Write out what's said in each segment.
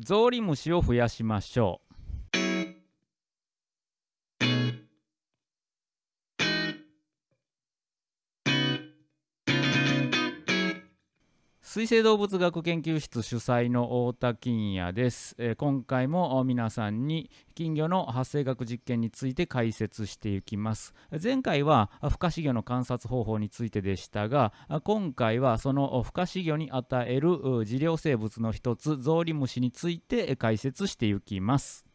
ゾウリムシを増やしましょう。水生動物学研究室主催の太田金也です、えー、今回も皆さんに金魚の発生学実験について解説していきます。前回は孵化飼魚の観察方法についてでしたが今回はその孵化飼魚に与える飼料生物の一つゾウリムシについて解説していきます。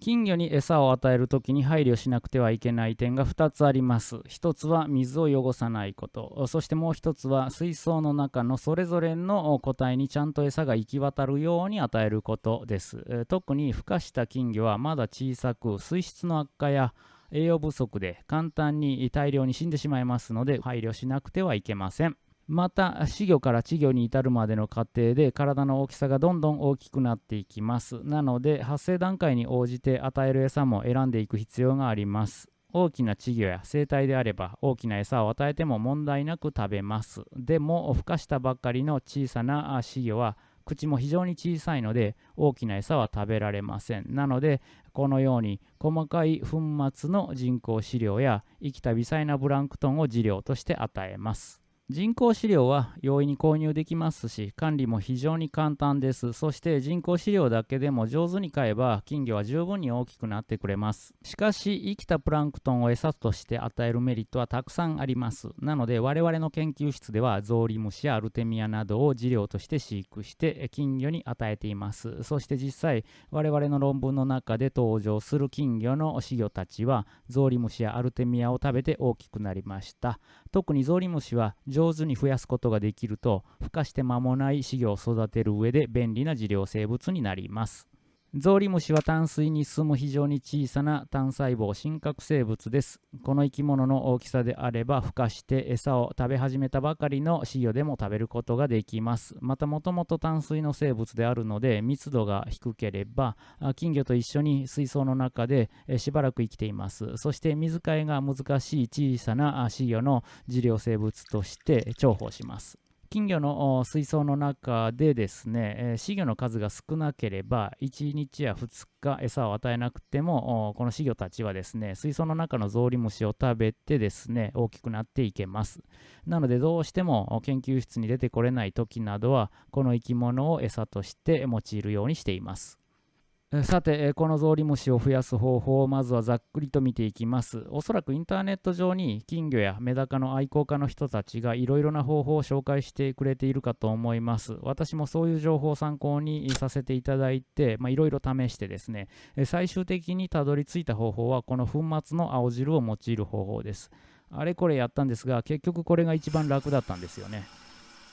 金魚に餌を与える時に配慮しなくてはいけない点が2つあります。1つは水を汚さないこと。そしてもう1つは水槽の中のそれぞれの個体にちゃんと餌が行き渡るように与えることです。特に孵化した金魚はまだ小さく水質の悪化や栄養不足で簡単に大量に死んでしまいますので配慮しなくてはいけません。また死魚から稚魚に至るまでの過程で体の大きさがどんどん大きくなっていきます。なので発生段階に応じて与える餌も選んでいく必要があります。大きな稚魚や生体であれば大きな餌を与えても問題なく食べます。でも孵化したばっかりの小さな稚魚は口も非常に小さいので大きな餌は食べられません。なのでこのように細かい粉末の人工飼料や生きた微細なブランクトンを飼料として与えます。人工飼料は容易に購入できますし管理も非常に簡単です。そして人工飼料だけでも上手に買えば金魚は十分に大きくなってくれます。しかし生きたプランクトンを餌として与えるメリットはたくさんあります。なので我々の研究室ではゾウリムシやアルテミアなどを飼料として飼育して金魚に与えています。そして実際我々の論文の中で登場する金魚の飼魚たちはゾウリムシやアルテミアを食べて大きくなりました。特にゾウリムシは上手に増やすことができると孵化して間もない稚魚を育てる上で便利な飼料生物になります。ゾウリムシは淡水に住む非常に小さな単細胞真核生物です。この生き物の大きさであれば孵化して餌を食べ始めたばかりの稚魚でも食べることができます。またもともと淡水の生物であるので密度が低ければ金魚と一緒に水槽の中でしばらく生きています。そして水替えが難しい小さな稚魚の飼料生物として重宝します。金魚の水槽の中でですね、え、飼魚の数が少なければ1日や2日餌を与えなくてもこの稚魚たちはですね水槽の中のゾウリムシを食べてですね大きくなっていけます。なのでどうしても研究室に出てこれない時などはこの生き物を餌として用いるようにしています。さて、このゾウリムシを増やす方法をまずはざっくりと見ていきます。おそらくインターネット上に金魚やメダカの愛好家の人たちがいろいろな方法を紹介してくれているかと思います。私もそういう情報を参考にさせていただいて、いろいろ試してですね、最終的にたどり着いた方法はこの粉末の青汁を用いる方法です。あれこれやったんですが、結局これが一番楽だったんですよね。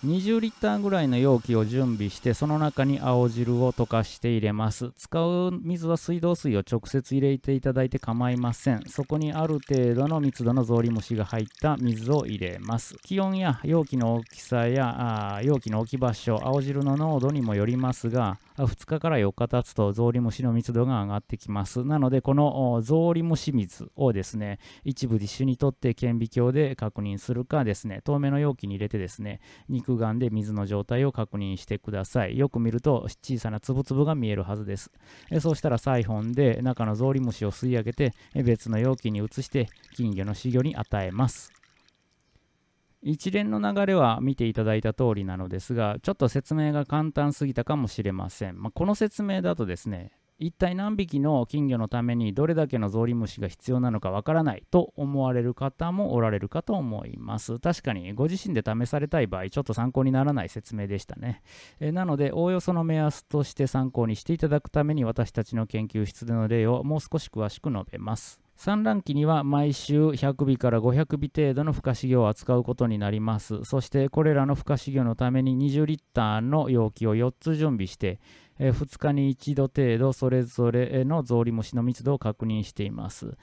20リッターぐらいの容器を準備してその中に青汁を溶かして入れます。使う水は水道水を直接入れていただいて構いません。そこにある程度の密度のゾウリムシが入った水を入れます。気温や容器の大きさや容器の置き場所青汁の濃度にもよりますが2日から4日経つとゾウリムシの密度が上がってきますなのでこのゾウリムシ水をですね一部ディッシュにとって顕微鏡で確認するかですね透明の容器に入れてですね肉眼で水の状態を確認してください。よく見ると小さな粒々が見えるはずです。えそうしたらサイフォンで中のゾウリムシを吸い上げて別の容器に移して金魚の飼魚に与えます。一連の流れは見ていただいた通りなのですが、ちょっと説明が簡単すぎたかもしれません。まあ、この説明だとですね、一体何匹の金魚のためにどれだけのゾウリムシが必要なのかわからないと思われる方もおられるかと思います。確かにご自身で試されたい場合、ちょっと参考にならない説明でしたね。えなので、おおよその目安として参考にしていただくために私たちの研究室での例をもう少し詳しく述べます。産卵期には毎週100尾から500尾程度の孵化飼料を扱うことになります。そしてこれらの孵化飼料のために20リッターの容器を4つ準備して、え2日に1度程度それぞれのゾウリムシの密度を確認しています、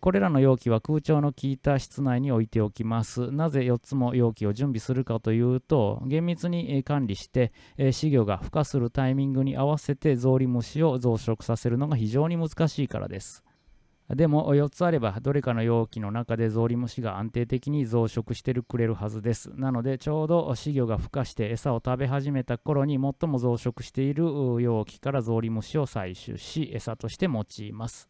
これらの容器は空調の効いた室内に置いておきます。なぜ4つも容器を準備するかというと厳密に管理して、飼料が孵化するタイミングに合わせてゾウリムシを増殖させるのが非常に難しいからです。でも4つあればどれかの容器の中でゾウリムシが安定的に増殖してくれるはずです。なのでちょうど稚魚が孵化して餌を食べ始めた頃に最も増殖している容器からゾウリムシを採取し餌として用います。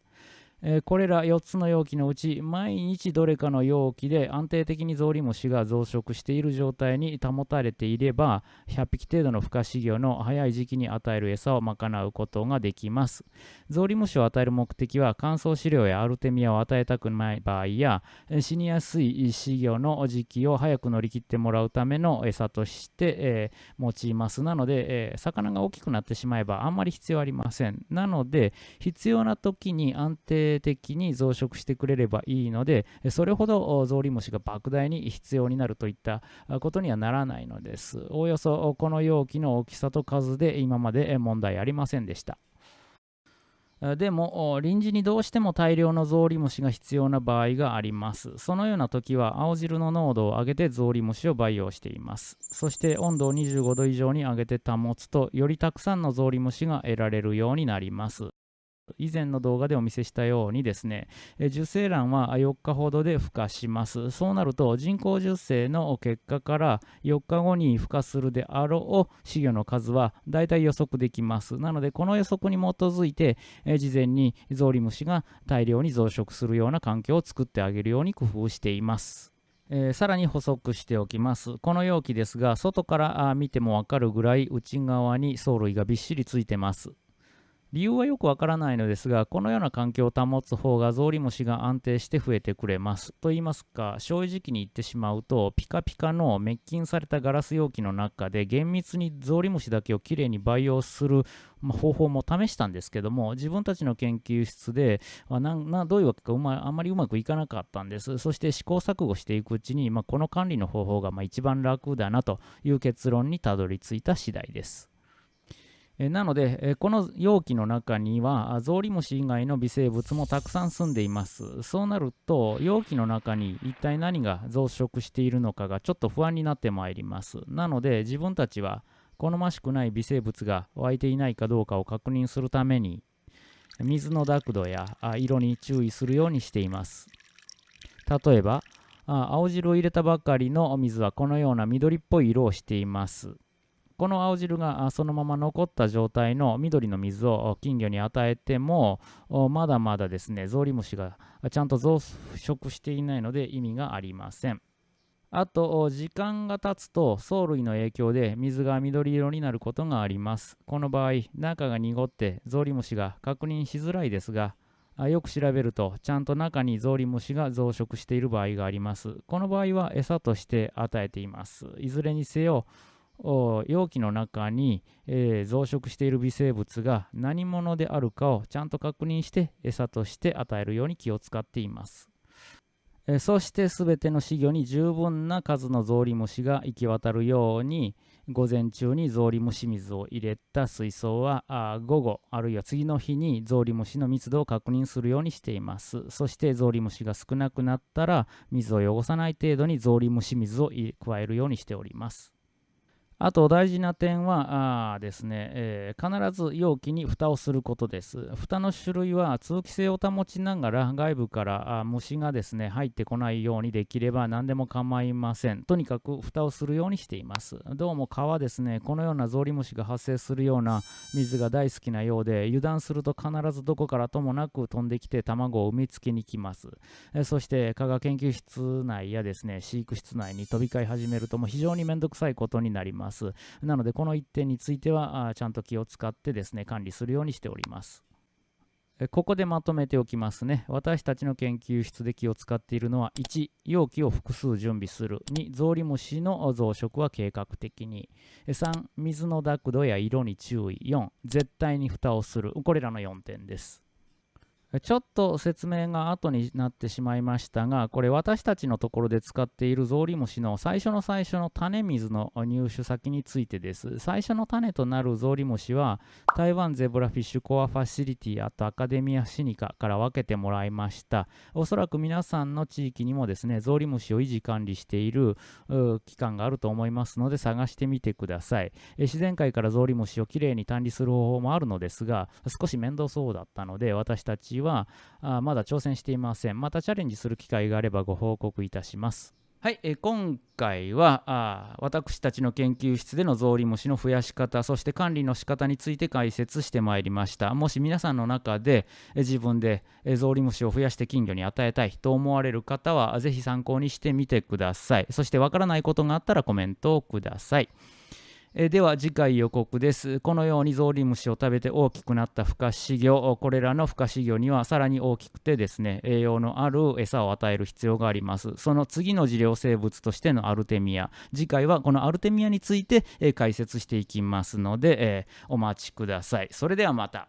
えー、これら4つの容器のうち毎日どれかの容器で安定的にゾウリムシが増殖している状態に保たれていれば100匹程度の孵化飼料の早い時期に与える餌を賄うことができます。ゾウリムシを与える目的は乾燥飼料やアルテミアを与えたくない場合や死にやすい飼料の時期を早く乗り切ってもらうための餌として、えー、用います。なので、えー、魚が大きくなってしまえばあんまり必要ありません。なので必要な時に安定的に増殖してくれればいいので、それほどゾウリムシが莫大に必要になるといったことにはならないのです。おおよそこの容器の大きさと数で今まで問題ありませんでした。でも臨時にどうしても大量のゾウリムシが必要な場合があります。そのような時は青汁の濃度を上げてゾウリムシを培養しています。そして温度を25度以上に上げて保つとよりたくさんのゾウリムシが得られるようになります。以前の動画でお見せしたようにですね、受精卵は4日ほどで孵化します。そうなると人工授精の結果から4日後に孵化するであろう稚魚の数は大体予測できます。なのでこの予測に基づいて、事前にゾウリムシが大量に増殖するような環境を作ってあげるように工夫しています。えー、さらに補足しておきます。この容器ですが、外から見てもわかるぐらい内側に藻類がびっしりついてます。理由はよくわからないのですが、このような環境を保つ方がゾウリムシが安定して増えてくれます。と言いますか、正直に言ってしまうと、ピカピカの滅菌されたガラス容器の中で厳密にゾウリムシだけをきれいに培養する、方法も試したんですけども、自分たちの研究室で、まななどういうわけかうまあんまりうまくいかなかったんです。そして試行錯誤していくうちに、まあ、この管理の方法がまあ一番楽だなという結論にたどり着いた次第です。えなので、えこの容器の中にはゾウリムシ以外の微生物もたくさん住んでいます。そうなると容器の中に一体何が増殖しているのかがちょっと不安になってまいります。なので自分たちは好ましくない微生物が湧いていないかどうかを確認するために水の濁度や色に注意するようにしています。例えば青汁を入れたばかりの水はこのような緑っぽい色をしています。この青汁がそのまま残った状態の緑の水を金魚に与えてもまだまだですねゾウリムシがちゃんと増殖していないので意味がありません。あと時間が経つと藻類の影響で水が緑色になることがあります。この場合中が濁ってゾウリムシが確認しづらいですがよく調べるとちゃんと中にゾウリムシが増殖している場合があります。この場合は餌として与えています。いずれにせよ容器の中に、えー、増殖している微生物が何者であるかをちゃんと確認して餌として与えるように気を使っています。えそして全ての稚魚に十分な数のゾウリムシが行き渡るように午前中にゾウリムシ水を入れた水槽は午後あるいは次の日にゾウリムシの密度を確認するようにしていますそしてゾウリムシが少なくなったら水を汚さない程度にゾウリムシ水を加えるようにしておりますあと大事な点はあですね、えー、必ず容器に蓋をすることです。蓋の種類は通気性を保ちながら外部からあ虫がですね入ってこないようにできれば何でも構いません。とにかく蓋をするようにしています。どうも蚊はですね、このようなゾウリムシが発生するような水が大好きなようで油断すると必ずどこからともなく飛んできて卵を産みつけに来ます。えー、そして蚊が研究室内やですね飼育室内に飛び交い始めるとも非常にめんどくさいことになります。ます。なので、この1点については、ちゃんと気を使ってですね、管理するようにしております。ここでまとめておきますね。私たちの研究室で気を使っているのは、1、容器を複数準備する。2、ゾウリムシの増殖は計画的に。3、水の濁度や色に注意。4、絶対に蓋をする。これらの4点です。ちょっと説明が後になってしまいましたが、これ私たちのところで使っているゾウリムシの最初の最初の種水の入手先についてです。最初の種となるゾウリムシは、台湾ゼブラフィッシュコアファシリティあとアカデミアシニカから分けてもらいました。おそらく皆さんの地域にもですね、ゾウリムシを維持管理している機関があると思いますので探してみてください。自然界からゾウリムシをきれいに管理する方法もあるのですが、少し面倒そうだったので、私たちはあまだ挑戦していません。またチャレンジする機会があればご報告いたします。はい、え今回はあ私たちの研究室でのゾウリムシの増やし方そして管理の仕方について解説してまいりました。もし皆さんの中でえ自分でえゾウリムシを増やして金魚に与えたいと思われる方はぜひ参考にしてみてください。そしてわからないことがあったらコメントをください。えでは次回予告です。このようにゾウリムシを食べて大きくなった孵化飼魚、これらの孵化飼魚にはさらに大きくてですね、栄養のある餌を与える必要があります。その次の治療生物としてのアルテミア。次回はこのアルテミアについて、え解説していきますので、えお待ちください。それではまた。